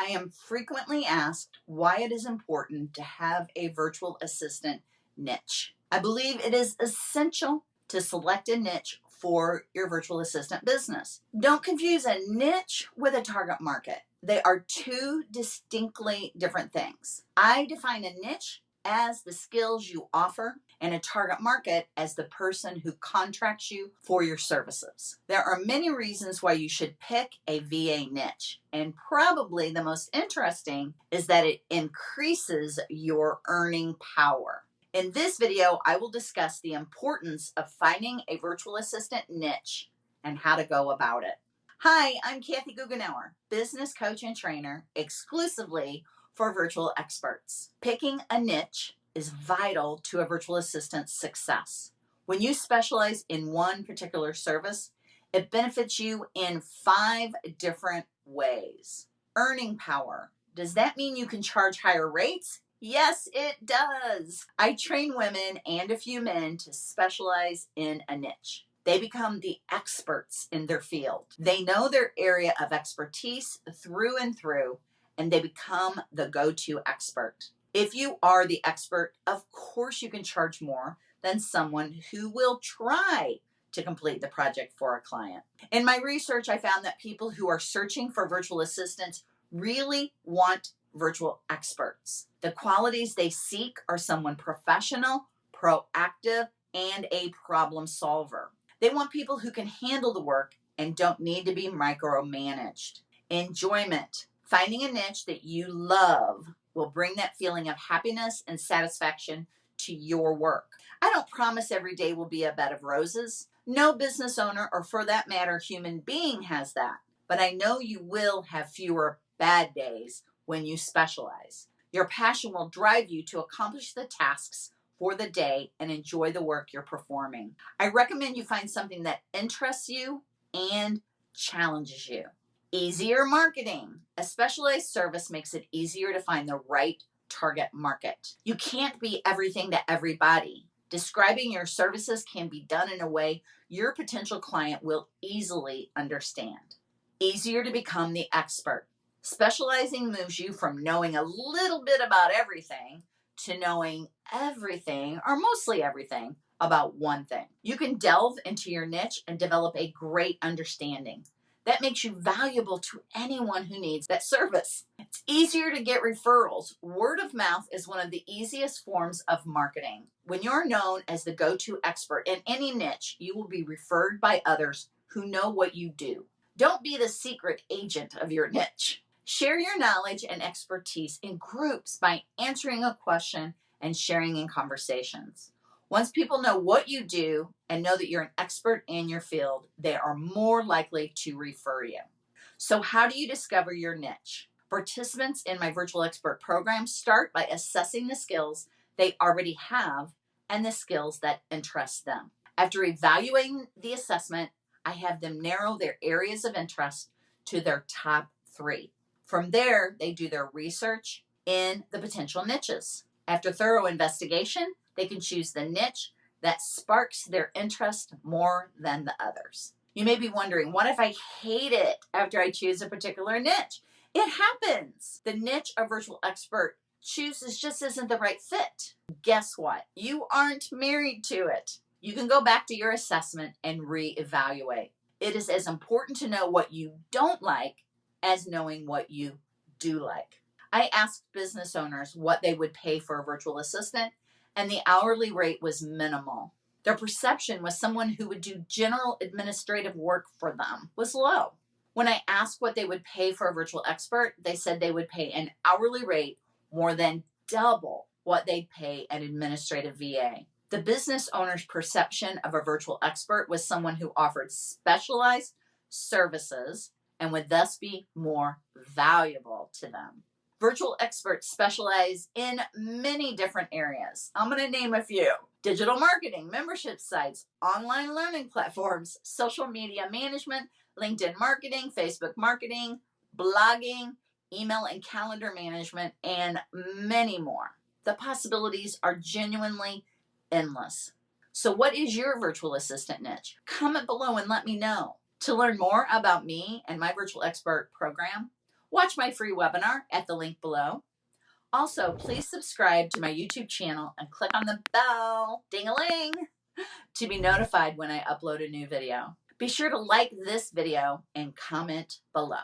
I am frequently asked why it is important to have a virtual assistant niche. I believe it is essential to select a niche for your virtual assistant business. Don't confuse a niche with a target market. They are two distinctly different things. I define a niche as the skills you offer and a target market as the person who contracts you for your services. There are many reasons why you should pick a VA niche, and probably the most interesting is that it increases your earning power. In this video, I will discuss the importance of finding a virtual assistant niche and how to go about it. Hi, I'm Kathy Goughenour, business coach and trainer exclusively for virtual experts. Picking a niche is vital to a virtual assistant's success. When you specialize in one particular service, it benefits you in five different ways. Earning power. Does that mean you can charge higher rates? Yes, it does. I train women and a few men to specialize in a niche. They become the experts in their field. They know their area of expertise through and through, and they become the go to expert. If you are the expert, of course you can charge more than someone who will try to complete the project for a client. In my research, I found that people who are searching for virtual assistants really want virtual experts. The qualities they seek are someone professional, proactive, and a problem solver. They want people who can handle the work and don't need to be micromanaged. Enjoyment. Finding a niche that you love will bring that feeling of happiness and satisfaction to your work. I don't promise every day will be a bed of roses. No business owner, or for that matter, human being, has that. But I know you will have fewer bad days when you specialize. Your passion will drive you to accomplish the tasks for the day and enjoy the work you're performing. I recommend you find something that interests you and challenges you. Easier marketing. A specialized service makes it easier to find the right target market. You can't be everything to everybody. Describing your services can be done in a way your potential client will easily understand. Easier to become the expert. Specializing moves you from knowing a little bit about everything to knowing everything, or mostly everything, about one thing. You can delve into your niche and develop a great understanding. That makes you valuable to anyone who needs that service. It's easier to get referrals. Word of mouth is one of the easiest forms of marketing. When you're known as the go to expert in any niche, you will be referred by others who know what you do. Don't be the secret agent of your niche. Share your knowledge and expertise in groups by answering a question and sharing in conversations. Once people know what you do and know that you're an expert in your field, they are more likely to refer you. So, how do you discover your niche? Participants in my virtual expert program start by assessing the skills they already have and the skills that interest them. After evaluating the assessment, I have them narrow their areas of interest to their top three. From there, they do their research in the potential niches. After thorough investigation, they can choose the niche that sparks their interest more than the others. You may be wondering, what if I hate it after I choose a particular niche? It happens. The niche a virtual expert chooses just isn't the right fit. Guess what? You aren't married to it. You can go back to your assessment and reevaluate. It is as important to know what you don't like as knowing what you do like. I asked business owners what they would pay for a virtual assistant, and the hourly rate was minimal. Their perception was someone who would do general administrative work for them was low. When I asked what they would pay for a virtual expert, they said they would pay an hourly rate more than double what they'd pay an administrative VA. The business owner's perception of a virtual expert was someone who offered specialized services and would thus be more valuable to them. Virtual experts specialize in many different areas. I'm going to name a few digital marketing, membership sites, online learning platforms, social media management, LinkedIn marketing, Facebook marketing, blogging, email and calendar management, and many more. The possibilities are genuinely endless. So, what is your virtual assistant niche? Comment below and let me know. To learn more about me and my virtual expert program, Watch my free webinar at the link below. Also, please subscribe to my YouTube channel and click on the bell, ding-a-ling, to be notified when I upload a new video. Be sure to like this video and comment below.